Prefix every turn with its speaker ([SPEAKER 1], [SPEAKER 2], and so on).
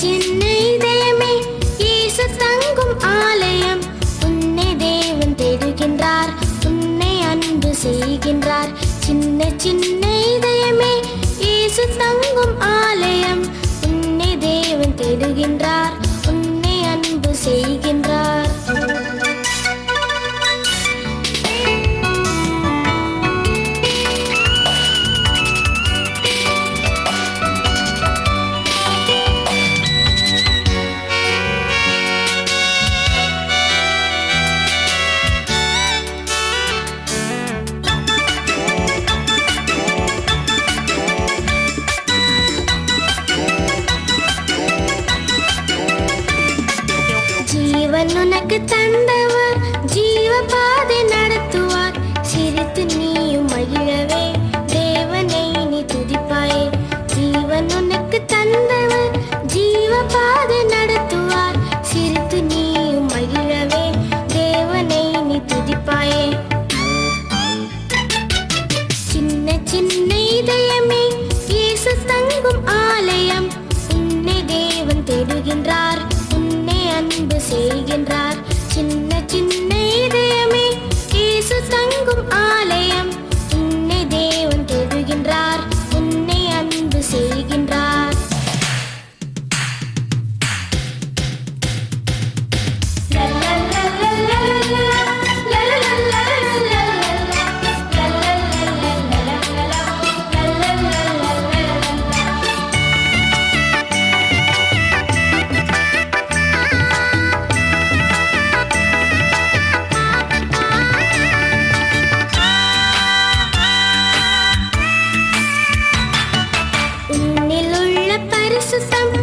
[SPEAKER 1] சென்னை தேமே இயேசு தங்கும் ஆலயம். உன்னை தேவன் தேடுகின்றார் உன்னை அன்பு சின்ன சின்ன இதயமே இயேசு தங்கும் ஆலயம். உன்னை தேவன் தேடுகின்றார். அவன் உனக்கு தந்தவர் ஜீவ பாதை நடத்துவார். சிரித்து நீயும் மகிழவே. தேவனை நீ துதிப்பாயே. ஜீவன் உனக்கு தந்தவர் ஜீவ பாதை நடத்துவார். சிரித்து நீயும் மகிழவே. தேவனை நீ துதிப்பாயே. சின்ன சின்ன இதயமே. இயேசு தங்கும் ஆலயம். உன்னை தேவன் தேடுகின்றார். அன்பு செய்கின்றார். சின்ன சின்ன இதயமே இயேசு தங்கும் ஆலை परिशुसम्व